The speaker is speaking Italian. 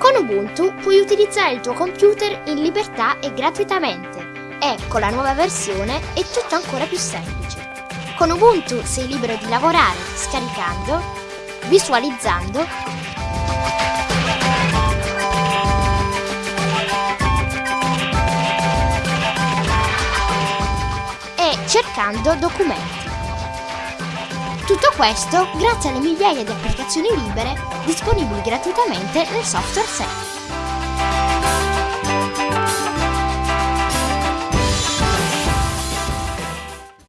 Con Ubuntu puoi utilizzare il tuo computer in libertà e gratuitamente e con la nuova versione è tutto ancora più semplice. Con Ubuntu sei libero di lavorare scaricando, visualizzando e cercando documenti. Tutto questo grazie alle migliaia di applicazioni libere disponibili gratuitamente nel software set.